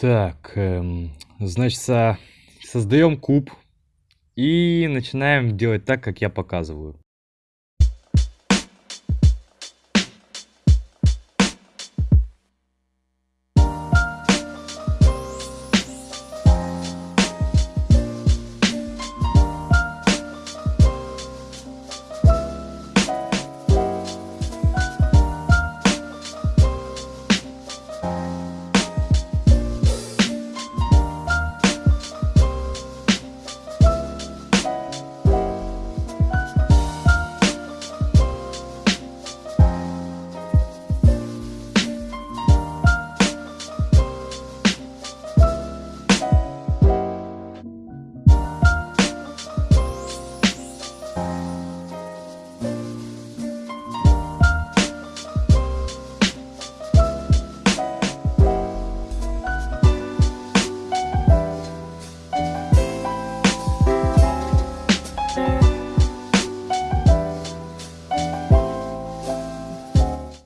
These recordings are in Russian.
Так, эм, значит, со- создаем куб и начинаем делать так, как я показываю.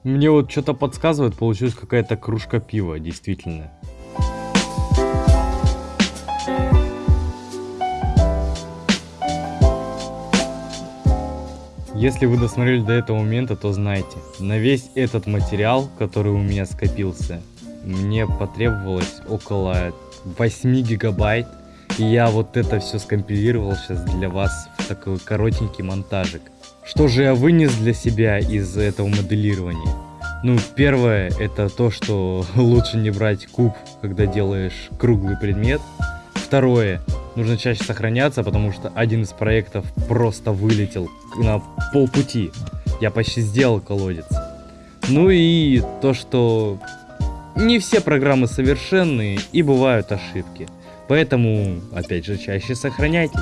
Мне вот что-то подсказывает, получилась какая-то кружка пива, действительно. Если вы досмотрели до этого момента, то знайте, на весь этот материал, который у меня скопился, мне потребовалось около 8 гигабайт. И я вот это все скомпилировал сейчас для вас такой коротенький монтажик. Что же я вынес для себя из этого моделирования? Ну, первое, это то, что лучше не брать куб, когда делаешь круглый предмет. Второе, нужно чаще сохраняться, потому что один из проектов просто вылетел на полпути. Я почти сделал колодец. Ну и то, что не все программы совершенные и бывают ошибки. Поэтому, опять же, чаще сохраняйтесь.